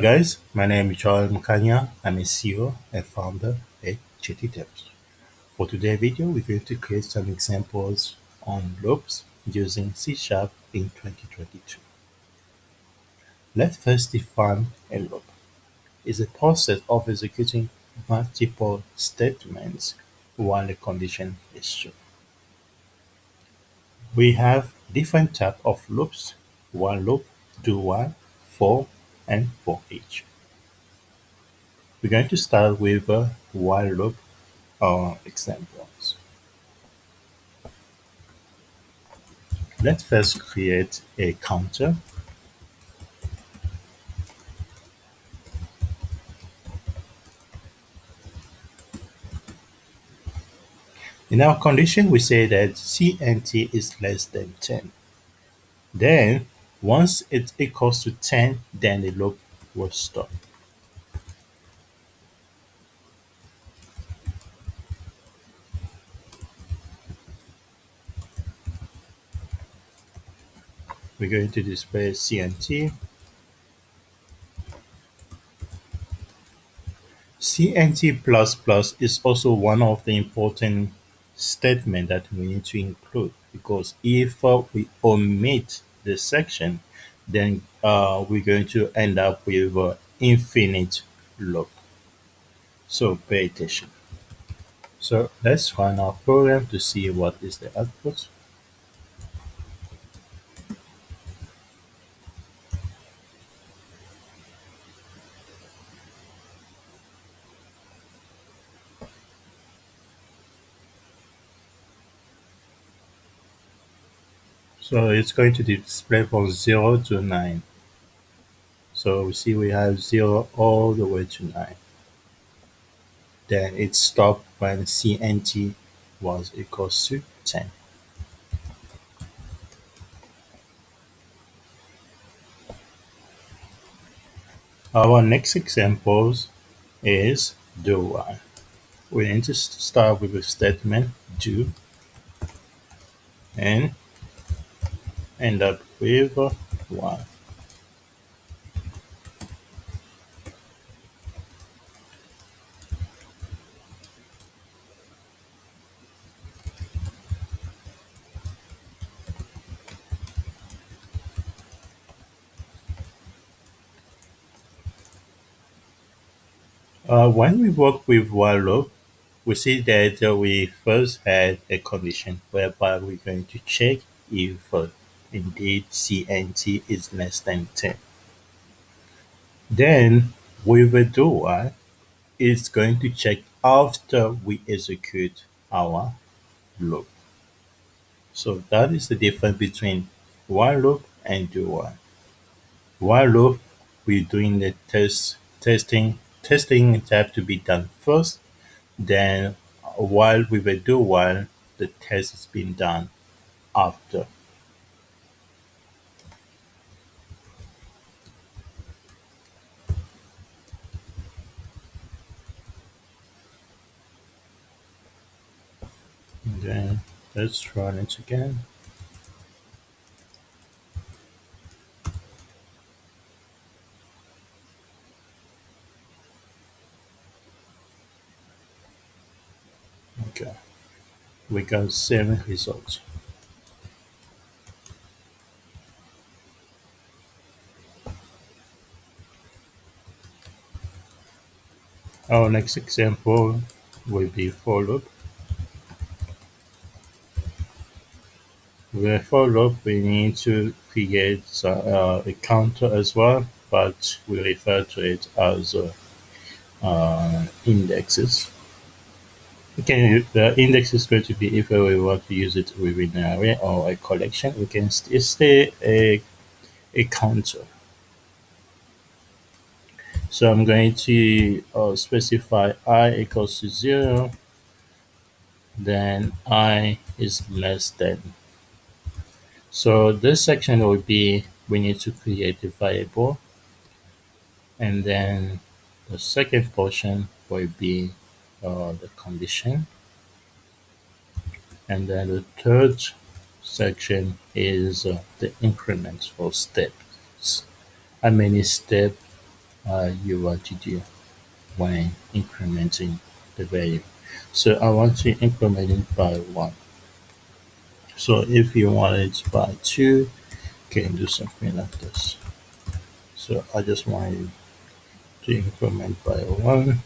guys, my name is Joel Mukanya. I'm a CEO and founder at GT Tips. For today's video, we're going to create some examples on loops using C Sharp in 2022. Let's first define a loop. It's a process of executing multiple statements while a condition is true. We have different types of loops, while loop, do while, for, and for each. We're going to start with a while loop uh, examples. Let's first create a counter. In our condition, we say that CNT is less than 10. Then, once it equals to 10, then the loop will stop. We're going to display CNT. CNT++ plus plus is also one of the important statement that we need to include because if we omit the section, then uh, we're going to end up with uh, infinite loop. So pay attention. So let's run our program to see what is the output. So it's going to display from 0 to 9. So we see we have 0 all the way to 9. Then it stopped when CNT was equals to 10. Our next example is do while. We need to start with a statement do and end up with 1. Uh, when we work with while loop, we see that uh, we first had a condition whereby we're going to check if uh, indeed CNT is less than 10. Then with a do while, it's going to check after we execute our loop. So that is the difference between while loop and do while. While loop, we're doing the test testing testing have to be done first. Then while we will do while the test is being done after. And then let's run it again. Okay, we got seven results. Our next example will be for loop. Loop, we need to create uh, a counter as well, but we refer to it as uh, uh, indexes. Okay, the index is going to be if we want to use it within an array or a collection, we can st stay a, a counter. So I'm going to uh, specify i equals to 0, then i is less than. So this section will be, we need to create a variable, and then the second portion will be uh, the condition. And then the third section is uh, the increment or steps. How many steps uh, you want to do when incrementing the value. So I want to increment it by 1. So if you want it by 2, you can do something like this. So I just want to increment by 1.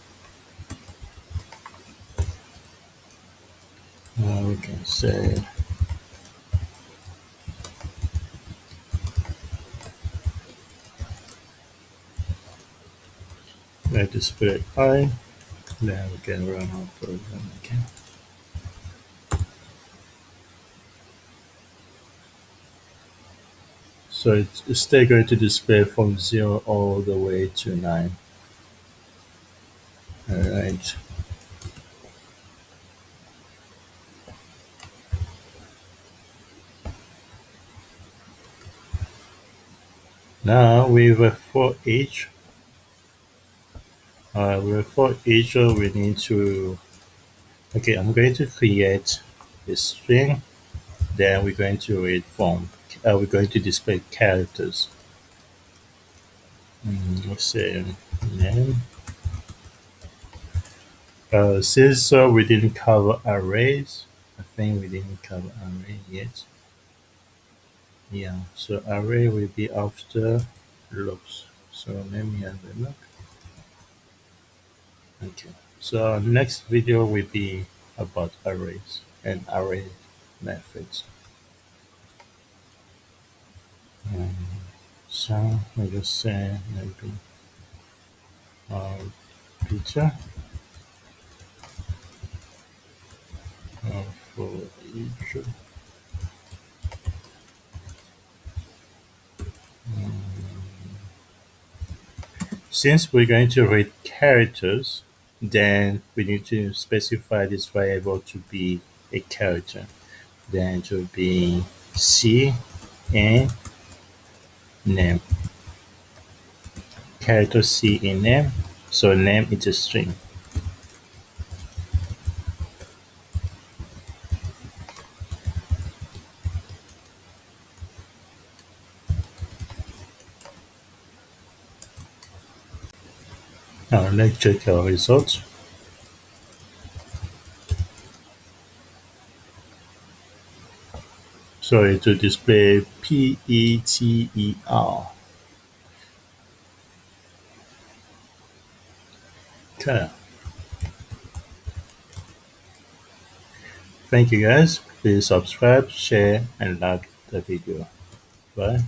Uh, we can say let display i, then we can run our program again. So it's still going to display from 0 all the way to 9. Alright. Now with a for each, uh, with for each we need to, okay, I'm going to create a string, then we're going to read from, uh, we're going to display characters. Mm, let's say name. Uh, since uh, we didn't cover arrays, I think we didn't cover array yet. Yeah, so array will be after loops. So let me have a look. Okay, so next video will be about arrays and array methods. Um, so I just say maybe uh, Peter uh, for each Since we're going to read characters, then we need to specify this variable to be a character. Then to be C and name. Character C in name. So name is a string. Now let's check our results. So it will display P E T E R. Okay. Thank you guys. Please subscribe, share, and like the video. Bye.